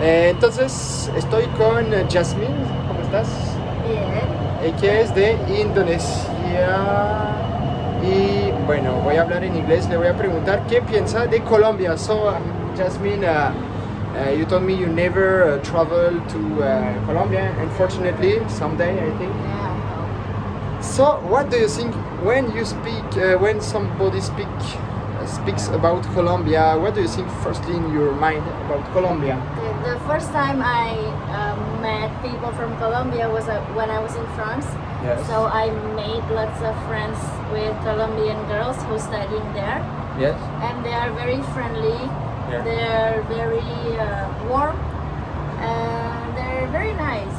Eh, entonces, estoy con Jasmine. ¿Cómo estás? Bien. Que es de Indonesia. Y bueno, voy a hablar en inglés. Le voy a preguntar qué piensa de Colombia. So, um, Jasmine, uh, uh, you told me you never uh, traveled to uh, Colombia. Unfortunately, someday I think. Yeah. So, what do you think when you speak, uh, when somebody speak, uh, speaks about Colombia? What do you think firstly in your mind about Colombia? The, the first time I um, met people from Colombia was uh, when I was in France. Yes. So I made lots of friends with Colombian girls who studying there, Yes. and they are very friendly. Yeah. They're very uh, warm, and they're very nice.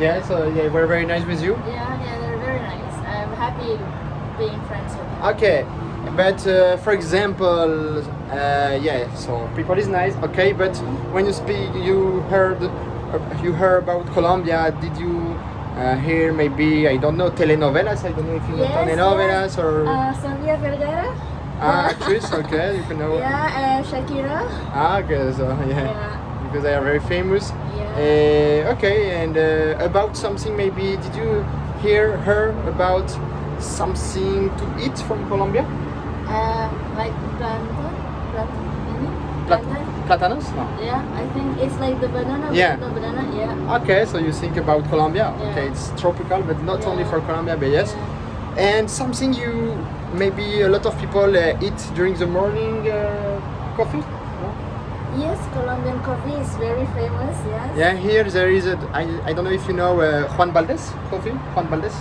Yeah. So they were very nice with you. Yeah, yeah, they're very nice. I'm happy being friends with them. Okay, but uh, for example, uh, yeah, so people is nice, okay, but when you speak, you heard, uh, you heard about Colombia, did you uh, hear maybe, I don't know, telenovelas, I don't know if you know Yes, telenovelas or Uh, Sofia Vergara. ah, actress, okay, you can know. Yeah, and Shakira. Ah, okay, so yeah, Yeah. because they are very famous. Yeah. Uh, okay, and uh, about something maybe, did you hear her about something to eat from Colombia? Um, like plantain, plantain, ini? Plat- plantain. Platanos? No. Yeah, I think it's like the banana. Yeah. The banana. Yeah. Okay, so you think about Colombia. Yeah. Okay, it's tropical, but not only for Colombia, but yes. And something you maybe a lot of people uh, eat during the morning uh, coffee. Yes, Colombian coffee is very famous. Yes. Yeah, here there is a. I, I don't know if you know uh, Juan Valdez coffee. Juan Valdez.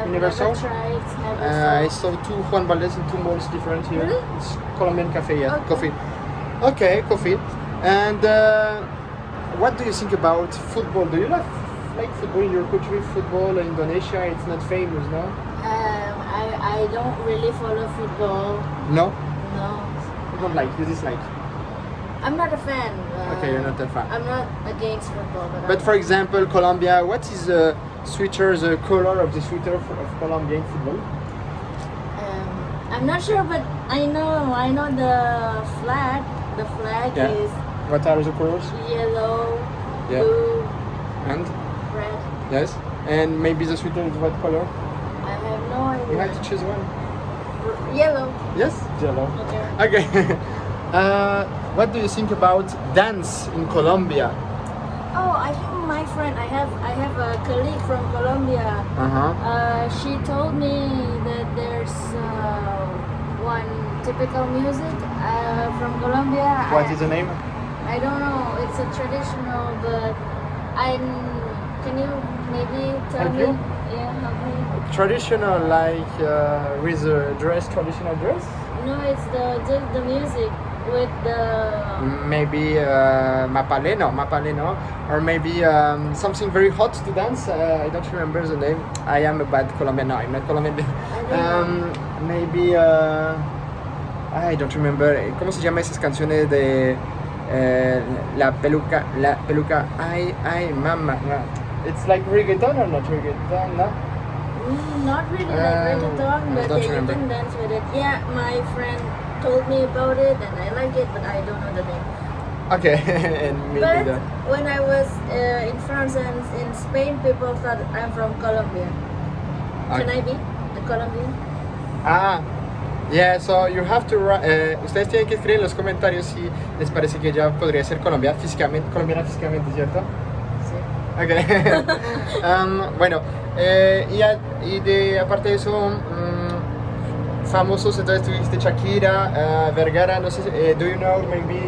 I've You never never saw? tried. Never Uh, I saw. two Juan Valdez in two malls different here. Really? It's Colombian cafe, yeah, Okay. coffee. Okay, coffee. And uh, what do you think about football? Do you like like football in your country? Football in Indonesia, it's not famous, no? Um, I I don't really follow football. No, No. you don't like. You dislike. I'm not a fan. Uh, Okay, you're not a fan. I'm not against football, but. But I'm- for example, Colombia, what is the sweater, the color of the sweater of of Colombia football? Um, I'm not sure, but I know I know the flag. The flag Yeah. is What are the colors? yellow, Yeah. blue, And red. yes, and maybe the sweater is what color? I have no idea. You have to choose one. R- Yellow. Yes, yellow. Okay. Okay. uh, what do you think about dance in Colombia? I think my friend. I have I have a colleague from Colombia. Uh huh. Uh, she told me that there's uh, one typical music uh, from Colombia. What I, is the name? I don't know. It's a traditional, but I can you maybe tell Help me? you? Yeah, help me. Traditional, like uh, with a dress, traditional dress. No, it's the the, the music with the. Maybe uh, mapaleno, mapaleno, or maybe um, something very hot to dance. Uh, I don't remember the name. I am a bad Colombian. No, I'm not Colombian. Um, maybe uh, I don't remember. ¿Cómo se llama esas canciones de eh, la peluca, la peluca? Ay, ay, mama. It's like reggaeton or not reggaeton? No. Mm, not really like Um, reggaeton, but you remember. can dance with it. Yeah, my friend told me about it and I like it, but I don't know the name. Okay, and But the. when I was uh, in France and in Spain, people thought I'm from Colombia. Can Okay. I be a Colombian? Ah, yeah, so you have to write. eh, ustedes tienen que escribir en los comentarios si les parece que ella podría ser Colombia físicamente, colombiana físicamente, ¿cierto? Sí. Ok. Um, bueno, eh, y, a- y de aparte de eso, famosos, entonces tuviste Shakira, eh, Vergara, no sé, eh, do you know maybe.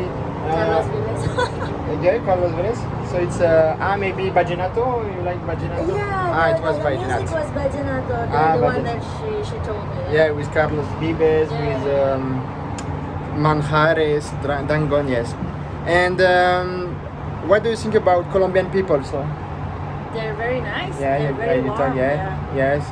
uh, Carlos Vives. Yeah, Carlos Vives. So it's uh, ah maybe Vallenato. You like Vallenato? yeah, ah, it was the, the music was Vallenato, the, Ah, the one that she, she told me. Yeah, with Carlos Vives, Yeah. with um, Manjares, Dangon, yes. And um, what do you think about Colombian people? So They're very nice. yeah, They're yeah, very warm. talk- yeah, yes.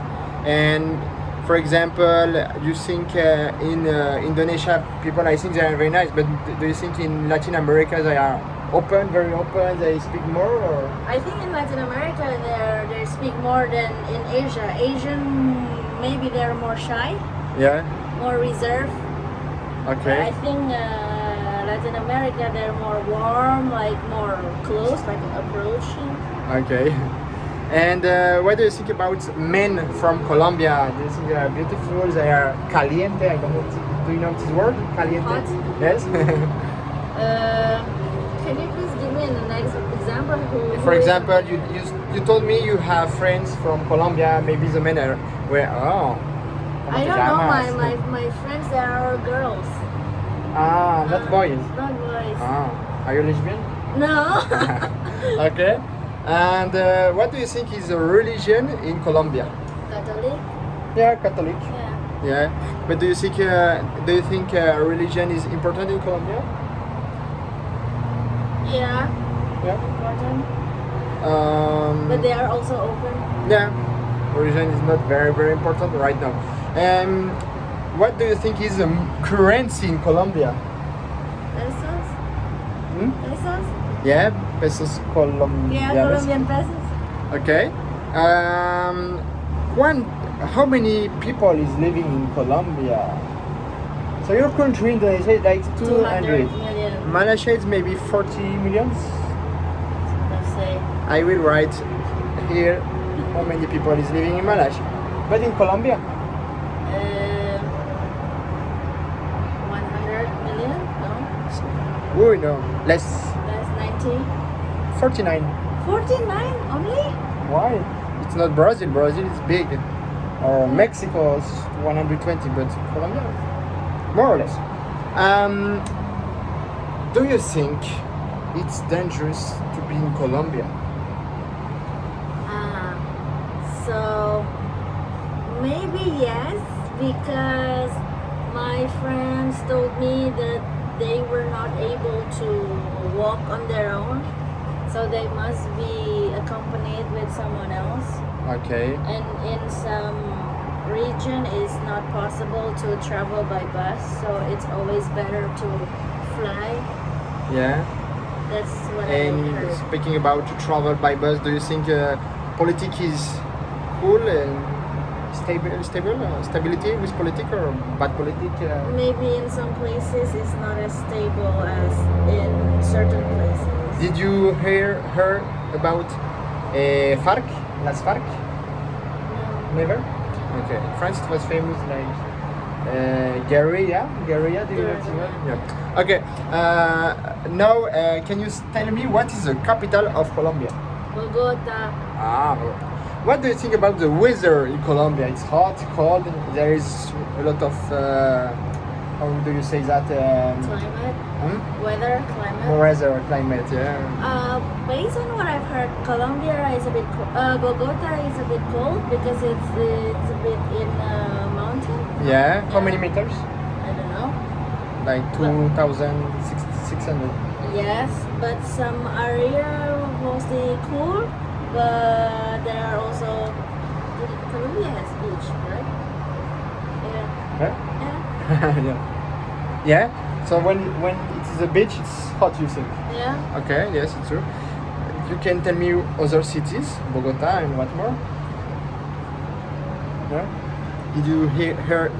And for example, you think uh, in uh, Indonesia people, I think they are very nice, but do you think in Latin America they are open, very open, they speak more, or I think in Latin America they they speak more than in Asia. Asian maybe they're more shy, yeah? more reserved. Okay. I think uh, Latin America, they're more warm, like more close, like approaching. Okay. And uh, what do you think about men from Colombia? Do you think they are beautiful? They are caliente? I don't know. Do you know this word? Caliente? Hot. Yes. Uh, can you please give me an ex- example? Who, For example, you, you you told me you have friends from Colombia. Maybe the men are where? Oh. I don't know. My, my, my friends, they are girls. Ah, not boys. Not boys. Ah, are you lesbian? No. okay. And uh, what do you think is a religion in Colombia? Catholic. Yeah, Catholic. Yeah. Yeah, but do you think uh, do you think uh, religion is important in Colombia? Yeah. Yeah. Important. Um, But they are also open. yeah, religion is not very very important right now. Um, what do you think is the currency in Colombia? Pesos. Pesos. Yeah, pesos Yeah, colombianos. Colombian pesos. Okay. Um, one, how many people is living in Colombia? So your country, Indonesia, is like 200. 200 million. Malaysia is maybe 40 millions. Let's say. I will write here how many people is living in Malaysia. But in Colombia, Uh, 100 million? No. oh no, less, That's 90. 49. 49 only? Why? It's not Brazil. Brazil is big. Or Mexico is 120, but Colombia, more or less. Um, do you think it's dangerous to be in Colombia? Ah, so maybe yes, because my friends told me that they were not able to walk on their own, so they must be accompanied with someone else. Okay. And in some region, it's not possible to travel by bus, so it's always better to fly. Yeah. That's what I And heard. speaking about to travel by bus, do you think uh, politics is cool and stable, stable, uh, stability with politics or bad politics? Uh, Maybe in some places it's not as stable as in certain places. did you hear her about uh, FARC? Las FARC? No. Never. Okay. France, was famous like uh, guerrilla. Guerrilla. Do you know? Guerrilla. Yeah. Okay. Uh, now, uh, can you tell me what is the capital of Colombia? Bogota. Ah, what do you think about the weather in Colombia? It's hot, cold. There is a lot of uh, how do you say that? Um, Climate. hmm? Weather. Climate. Weather, climate. Yeah. Uh, based on what I've heard, Colombia is a bit. Uh, Bogota is a bit cold because it's it's a bit in a mountain. Yeah. How many meters? I don't know. Like two thousand six hundred. Yes, but some area mostly cool, but there are also Colombia has beach, right? Yeah. Huh? Yeah. yeah. Yeah. So when when it is a beach, it's hot. You think? Yeah. Okay. Yes, it's true. You can tell me other cities, Bogota and what more? Yeah. Did you hear her,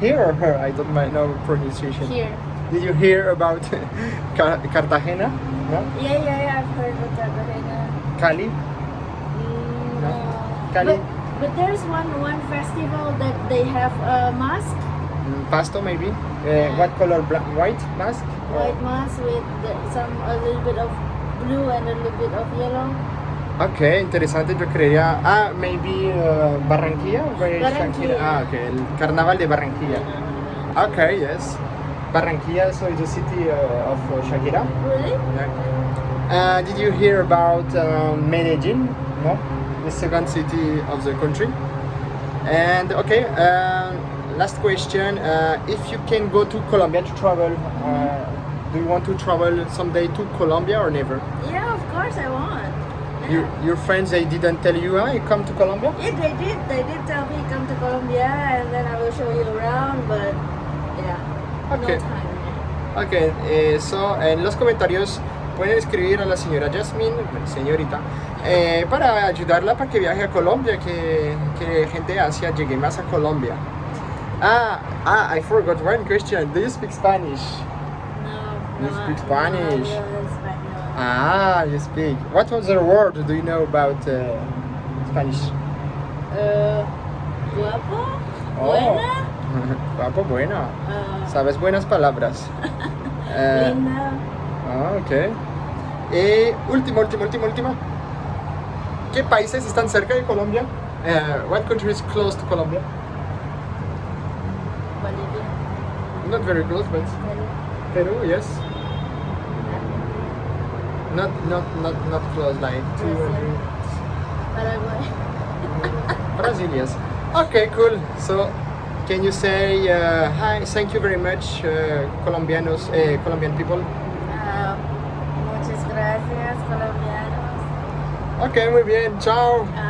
hear or her? I don't mind know pronunciation. Here. Did you hear about Car- Cartagena? No? Yeah, yeah, yeah. I've heard of Cartagena. Cali? Mm, No. no. Cali? But, but there's one one festival that they have a mask, Mm, Pasto maybe? Uh, what color? Black, white mask? Or- white mask with the, some a little bit of blue and a little bit of yellow. Ok, interesante, yo creería. Ah, maybe uh, Barranquilla? Barranquilla. Shakira? Ah, ok, el carnaval de Barranquilla. Okay, yes. Barranquilla, so it's the city uh, of uh, Shakira. Really? Yeah. Uh, did you hear about uh, Medellin? No, the second city of the country. And okay, uh, last question: uh, If you can go to Colombia to travel, uh, do you want to travel someday to Colombia or never? Yeah, of course I want. Your, your friends they didn't tell you, you come to Colombia? Yeah, they did. They did tell me come to Colombia and then I will show you around, but yeah, Okay. no time. Ok, eh, so, en los comentarios pueden escribir a la señora Jasmine, señorita, eh, para ayudarla para que viaje a Colombia, que, que gente de Asia llegue más a Colombia. Ah, ah, I forgot one question. Do you speak Spanish? No. You No, speak no, Spanish. español. Ah, you speak. What other word do you know about uh, Spanish? Uh, guapo, Oh. buena, Guapo, bueno. uh, Sabes buenas palabras. Eh, linda. ah, ok. Y última, última, última, última. ¿Qué países están cerca de Colombia? Eh, what country is close to Colombia? Bolivia. Not very close, but Peru, Peru yes. Not, not, not, not close, like two or Brazil. three. Paraguay. Brazil, yes. Okay, cool. So, can you say uh, hi? Thank you very much, uh, Colombianos, uh, Colombian people. Ah, muchas gracias, colombianos. Okay, muy bien. Ciao. Ah,